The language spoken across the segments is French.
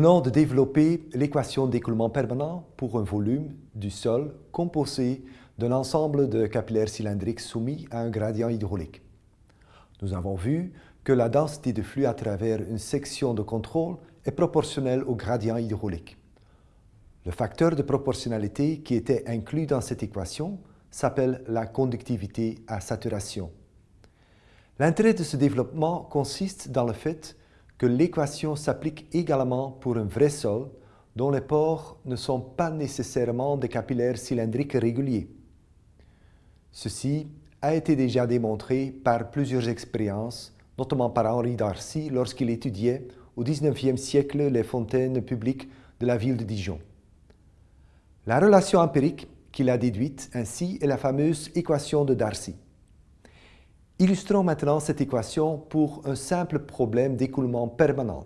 venons de développer l'équation d'écoulement permanent pour un volume du sol composé d'un ensemble de capillaires cylindriques soumis à un gradient hydraulique. Nous avons vu que la densité de flux à travers une section de contrôle est proportionnelle au gradient hydraulique. Le facteur de proportionnalité qui était inclus dans cette équation s'appelle la conductivité à saturation. L'intérêt de ce développement consiste dans le fait que l'équation s'applique également pour un vrai sol dont les pores ne sont pas nécessairement des capillaires cylindriques réguliers. Ceci a été déjà démontré par plusieurs expériences, notamment par Henri Darcy lorsqu'il étudiait au XIXe siècle les fontaines publiques de la ville de Dijon. La relation empirique qu'il a déduite ainsi est la fameuse équation de Darcy. Illustrons maintenant cette équation pour un simple problème d'écoulement permanent.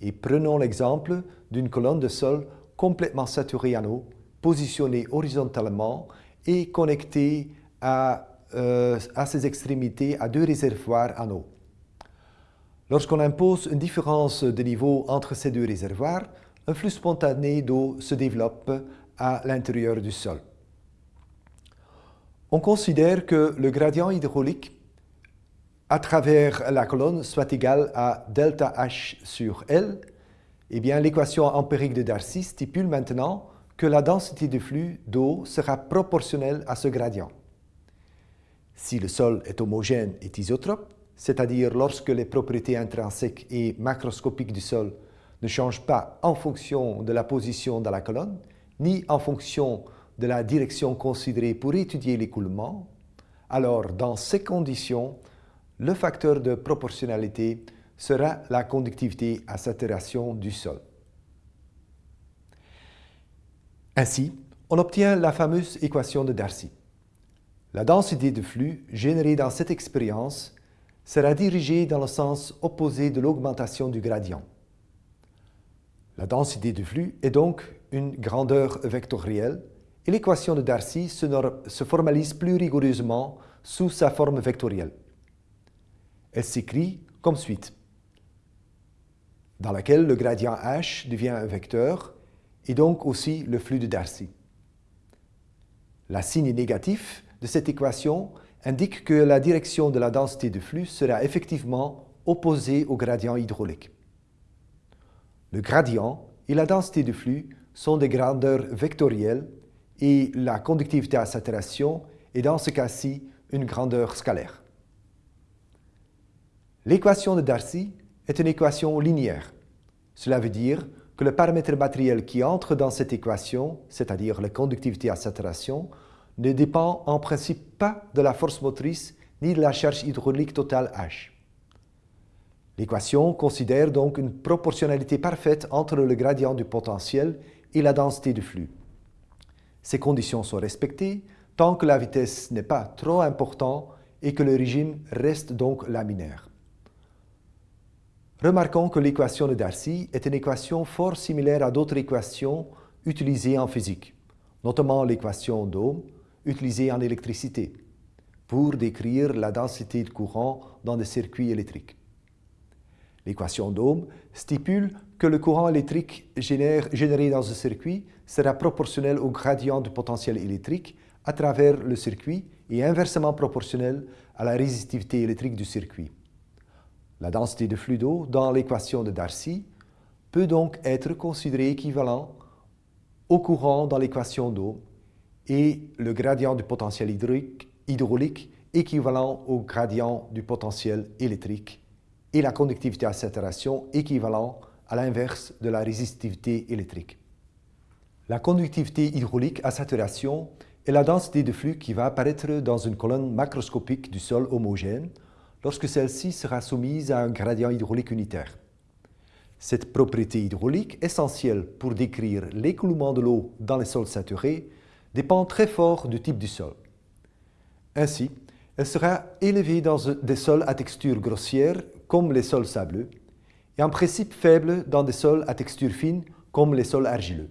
Et prenons l'exemple d'une colonne de sol complètement saturée en eau, positionnée horizontalement et connectée à, euh, à ses extrémités à deux réservoirs en eau. Lorsqu'on impose une différence de niveau entre ces deux réservoirs, un flux spontané d'eau se développe à l'intérieur du sol. On considère que le gradient hydraulique à travers la colonne soit égal à delta H sur L, eh bien l'équation empirique de Darcy stipule maintenant que la densité de flux d'eau sera proportionnelle à ce gradient. Si le sol est homogène et isotrope, c'est-à-dire lorsque les propriétés intrinsèques et macroscopiques du sol ne changent pas en fonction de la position dans la colonne, ni en fonction de la direction considérée pour étudier l'écoulement, alors dans ces conditions, le facteur de proportionnalité sera la conductivité à saturation du sol. Ainsi, on obtient la fameuse équation de Darcy. La densité de flux générée dans cette expérience sera dirigée dans le sens opposé de l'augmentation du gradient. La densité de flux est donc une grandeur vectorielle et l'équation de Darcy se, formalise plus rigoureusement sous sa forme vectorielle. Elle s'écrit comme suite, dans laquelle le gradient h devient un vecteur et donc aussi le flux de Darcy. La signe négatif de cette équation indique que la direction de la densité de flux sera effectivement opposée au gradient hydraulique. Le gradient et la densité de flux sont des grandeurs vectorielles et la conductivité à saturation est dans ce cas-ci une grandeur scalaire. L'équation de Darcy est une équation linéaire. Cela veut dire que le paramètre matériel qui entre dans cette équation, c'est-à-dire la conductivité à saturation, ne dépend en principe pas de la force motrice ni de la charge hydraulique totale H. L'équation considère donc une proportionnalité parfaite entre le gradient du potentiel et la densité du flux. Ces conditions sont respectées tant que la vitesse n'est pas trop importante et que le régime reste donc laminaire. Remarquons que l'équation de Darcy est une équation fort similaire à d'autres équations utilisées en physique, notamment l'équation d'Ohm utilisée en électricité pour décrire la densité de courant dans des circuits électriques. L'équation d'Ohm stipule que le courant électrique généré dans un circuit sera proportionnel au gradient du potentiel électrique à travers le circuit et inversement proportionnel à la résistivité électrique du circuit. La densité de flux d'eau dans l'équation de Darcy peut donc être considérée équivalent au courant dans l'équation d'eau et le gradient du potentiel hydraulique équivalent au gradient du potentiel électrique et la conductivité à saturation équivalent à l'inverse de la résistivité électrique. La conductivité hydraulique à saturation est la densité de flux qui va apparaître dans une colonne macroscopique du sol homogène lorsque celle-ci sera soumise à un gradient hydraulique unitaire. Cette propriété hydraulique, essentielle pour décrire l'écoulement de l'eau dans les sols saturés, dépend très fort du type du sol. Ainsi, elle sera élevée dans des sols à texture grossière comme les sols sableux et en principe faible dans des sols à texture fine comme les sols argileux.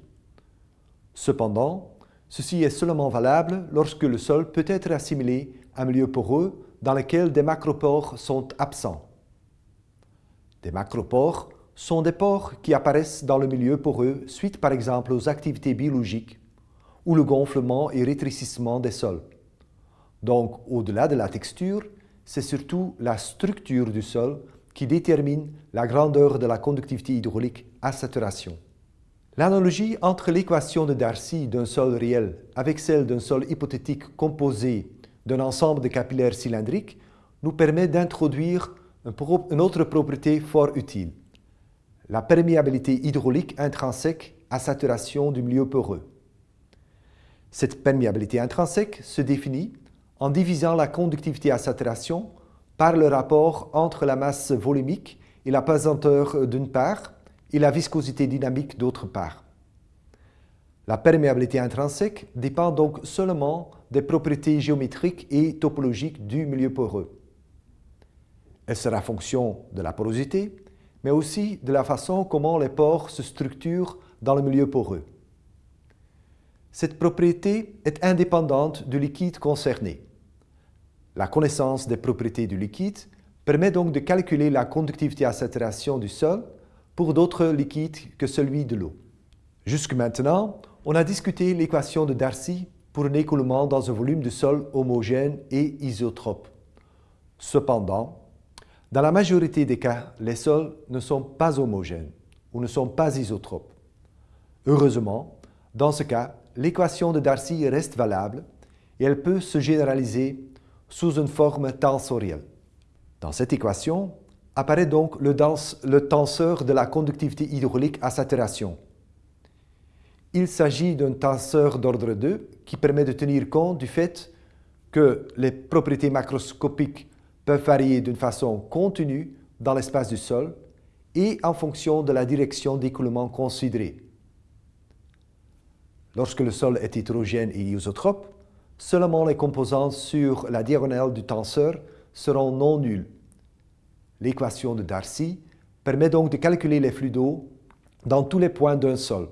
Cependant, ceci est seulement valable lorsque le sol peut être assimilé à un milieu poreux dans lequel des macropores sont absents. Des macropores sont des pores qui apparaissent dans le milieu poreux suite par exemple aux activités biologiques ou le gonflement et rétrécissement des sols. Donc, au-delà de la texture, c'est surtout la structure du sol qui détermine la grandeur de la conductivité hydraulique à saturation. L'analogie entre l'équation de Darcy d'un sol réel avec celle d'un sol hypothétique composé d'un ensemble de capillaires cylindriques nous permet d'introduire une autre propriété fort utile, la perméabilité hydraulique intrinsèque à saturation du milieu poreux. Cette perméabilité intrinsèque se définit en divisant la conductivité à saturation par le rapport entre la masse volumique et la pesanteur d'une part et la viscosité dynamique d'autre part. La perméabilité intrinsèque dépend donc seulement des propriétés géométriques et topologiques du milieu poreux. Elle sera fonction de la porosité, mais aussi de la façon comment les pores se structurent dans le milieu poreux. Cette propriété est indépendante du liquide concerné. La connaissance des propriétés du liquide permet donc de calculer la conductivité à saturation du sol pour d'autres liquides que celui de l'eau. Jusque maintenant, on a discuté l'équation de Darcy pour un écoulement dans un volume de sol homogène et isotrope. Cependant, dans la majorité des cas, les sols ne sont pas homogènes ou ne sont pas isotropes. Heureusement, dans ce cas, l'équation de Darcy reste valable et elle peut se généraliser sous une forme tensorielle. Dans cette équation, apparaît donc le, tenseur de la conductivité hydraulique à saturation. Il s'agit d'un tenseur d'ordre 2 qui permet de tenir compte du fait que les propriétés macroscopiques peuvent varier d'une façon continue dans l'espace du sol et en fonction de la direction d'écoulement considérée. Lorsque le sol est hétérogène et isotrope, seulement les composantes sur la diagonale du tenseur seront non nulles. L'équation de Darcy permet donc de calculer les flux d'eau dans tous les points d'un sol.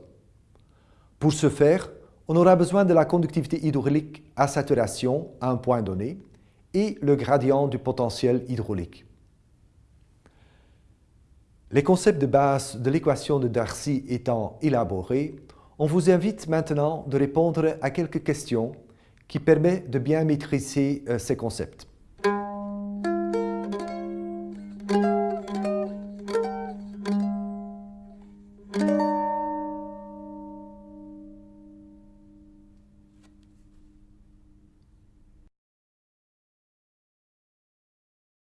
Pour ce faire, on aura besoin de la conductivité hydraulique à saturation à un point donné et le gradient du potentiel hydraulique. Les concepts de base de l'équation de Darcy étant élaborés, on vous invite maintenant de répondre à quelques questions qui permettent de bien maîtriser euh, ces concepts.